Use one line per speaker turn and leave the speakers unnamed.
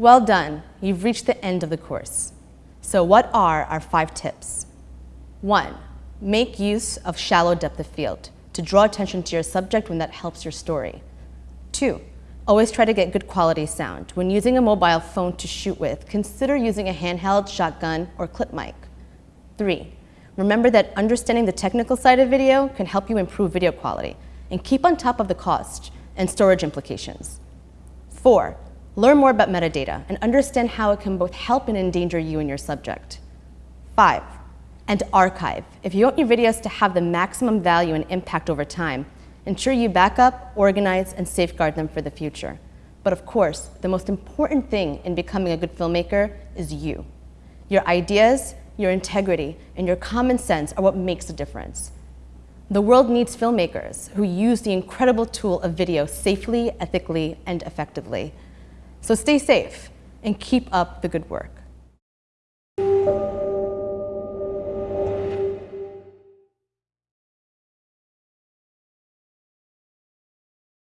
Well done, you've reached the end of the course. So what are our five tips? One, make use of shallow depth of field to draw attention to your subject when that helps your story. Two, always try to get good quality sound. When using a mobile phone to shoot with, consider using a handheld, shotgun, or clip mic. Three, remember that understanding the technical side of video can help you improve video quality and keep on top of the cost and storage implications. Four, learn more about metadata and understand how it can both help and endanger you and your subject. Five, and archive. If you want your videos to have the maximum value and impact over time, ensure you back up, organize, and safeguard them for the future. But of course, the most important thing in becoming a good filmmaker is you. Your ideas, your integrity, and your common sense are what makes a difference. The world needs filmmakers who use the incredible tool of video safely, ethically, and effectively. So stay safe and keep up the good work.